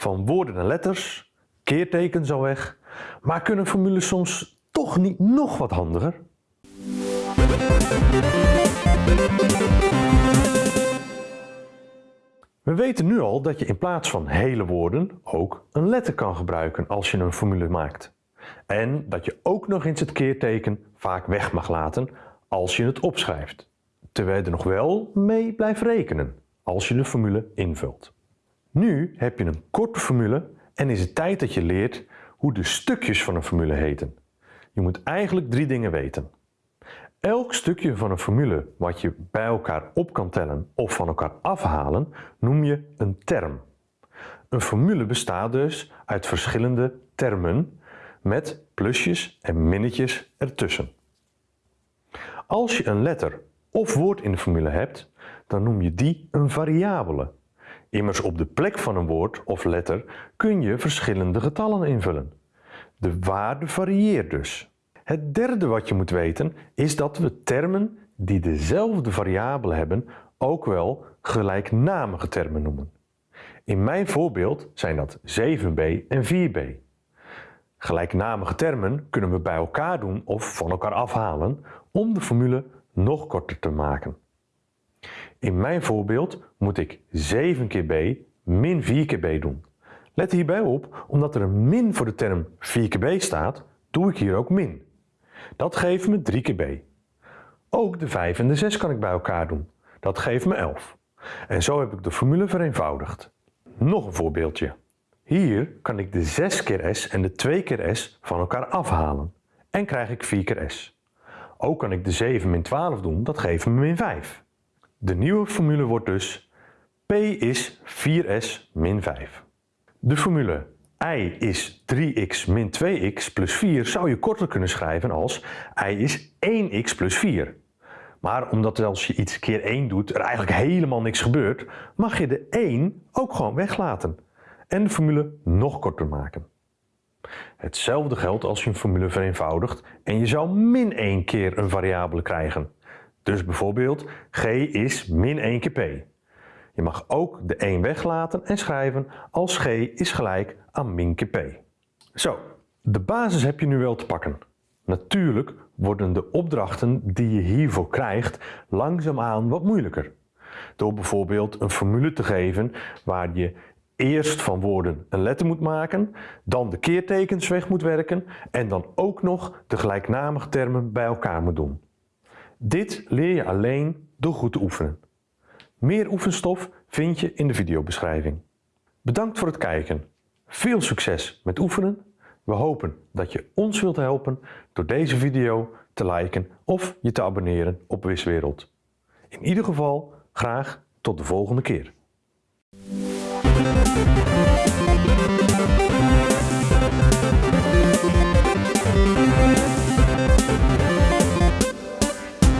van woorden en letters, keertekens al weg, maar kunnen formules soms toch niet nog wat handiger? We weten nu al dat je in plaats van hele woorden ook een letter kan gebruiken als je een formule maakt. En dat je ook nog eens het keerteken vaak weg mag laten als je het opschrijft. Terwijl je er nog wel mee blijft rekenen als je de formule invult. Nu heb je een korte formule en is het tijd dat je leert hoe de stukjes van een formule heten. Je moet eigenlijk drie dingen weten. Elk stukje van een formule wat je bij elkaar op kan tellen of van elkaar afhalen, noem je een term. Een formule bestaat dus uit verschillende termen met plusjes en minnetjes ertussen. Als je een letter of woord in de formule hebt, dan noem je die een variabele. Immers op de plek van een woord of letter kun je verschillende getallen invullen. De waarde varieert dus. Het derde wat je moet weten is dat we termen die dezelfde variabele hebben ook wel gelijknamige termen noemen. In mijn voorbeeld zijn dat 7b en 4b. Gelijknamige termen kunnen we bij elkaar doen of van elkaar afhalen om de formule nog korter te maken. In mijn voorbeeld moet ik 7 keer b min 4 keer b doen. Let hierbij op, omdat er een min voor de term 4 keer b staat, doe ik hier ook min. Dat geeft me 3 keer b. Ook de 5 en de 6 kan ik bij elkaar doen. Dat geeft me 11. En zo heb ik de formule vereenvoudigd. Nog een voorbeeldje. Hier kan ik de 6 keer s en de 2 keer s van elkaar afhalen. En krijg ik 4 keer s. Ook kan ik de 7 min 12 doen, dat geeft me min 5. De nieuwe formule wordt dus p is 4s min 5. De formule i is 3x min 2x plus 4 zou je korter kunnen schrijven als i is 1x plus 4. Maar omdat als je iets keer 1 doet er eigenlijk helemaal niks gebeurt, mag je de 1 ook gewoon weglaten en de formule nog korter maken. Hetzelfde geldt als je een formule vereenvoudigt en je zou min 1 keer een variabele krijgen. Dus bijvoorbeeld g is min 1 keer p. Je mag ook de 1 weglaten en schrijven als g is gelijk aan min keer p. Zo, de basis heb je nu wel te pakken. Natuurlijk worden de opdrachten die je hiervoor krijgt langzaamaan wat moeilijker. Door bijvoorbeeld een formule te geven waar je eerst van woorden een letter moet maken, dan de keertekens weg moet werken en dan ook nog de gelijknamige termen bij elkaar moet doen. Dit leer je alleen door goed te oefenen. Meer oefenstof vind je in de videobeschrijving. Bedankt voor het kijken. Veel succes met oefenen. We hopen dat je ons wilt helpen door deze video te liken of je te abonneren op Wiswereld. In ieder geval graag tot de volgende keer.